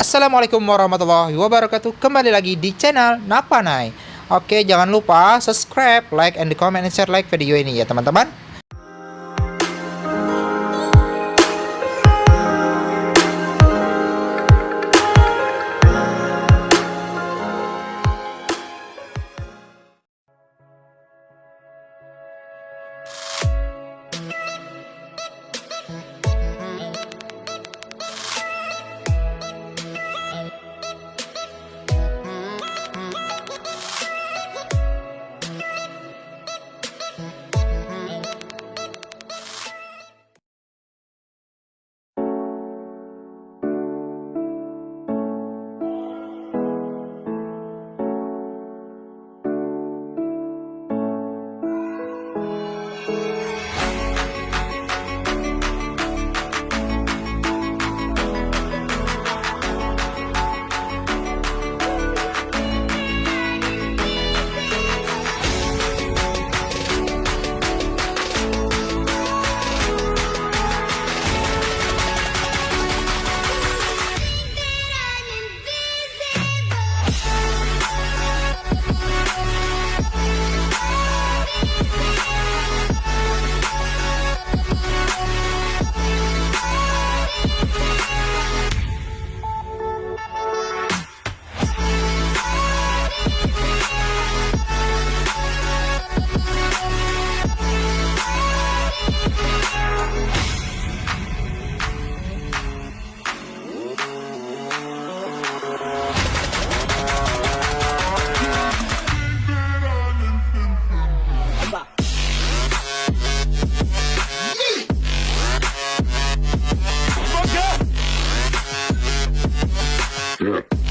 Assalamualaikum warahmatullahi wabarakatuh. Kembali lagi di channel Napanai. Oke jangan lupa subscribe, like, and comment, and share like video ini ya teman-teman Yeah.